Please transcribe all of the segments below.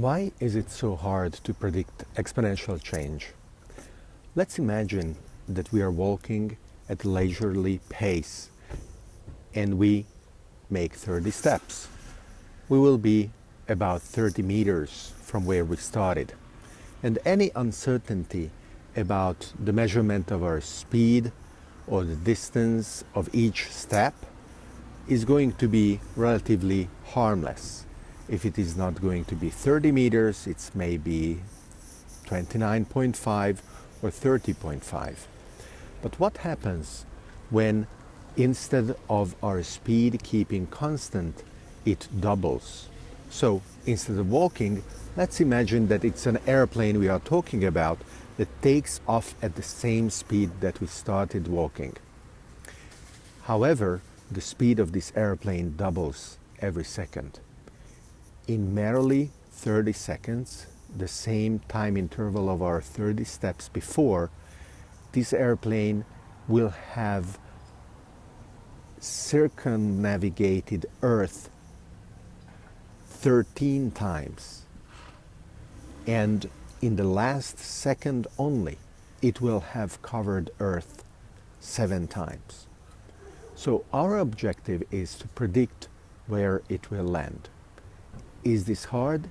Why is it so hard to predict exponential change? Let's imagine that we are walking at leisurely pace and we make 30 steps. We will be about 30 meters from where we started. And any uncertainty about the measurement of our speed or the distance of each step is going to be relatively harmless. If it is not going to be 30 meters, it's maybe 29.5 or 30.5. But what happens when instead of our speed keeping constant, it doubles? So instead of walking, let's imagine that it's an airplane we are talking about that takes off at the same speed that we started walking. However, the speed of this airplane doubles every second. In merely 30 seconds, the same time interval of our 30 steps before, this airplane will have circumnavigated Earth 13 times. And in the last second only, it will have covered Earth seven times. So our objective is to predict where it will land. Is this hard?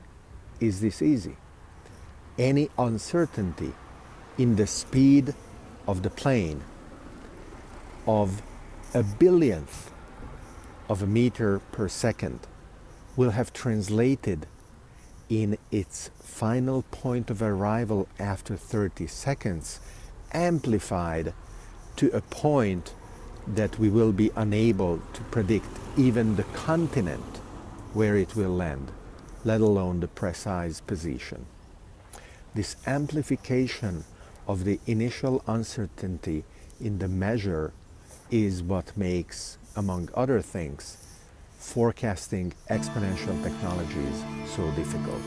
Is this easy? Any uncertainty in the speed of the plane of a billionth of a meter per second will have translated in its final point of arrival after 30 seconds amplified to a point that we will be unable to predict even the continent where it will land, let alone the precise position. This amplification of the initial uncertainty in the measure is what makes, among other things, forecasting exponential technologies so difficult.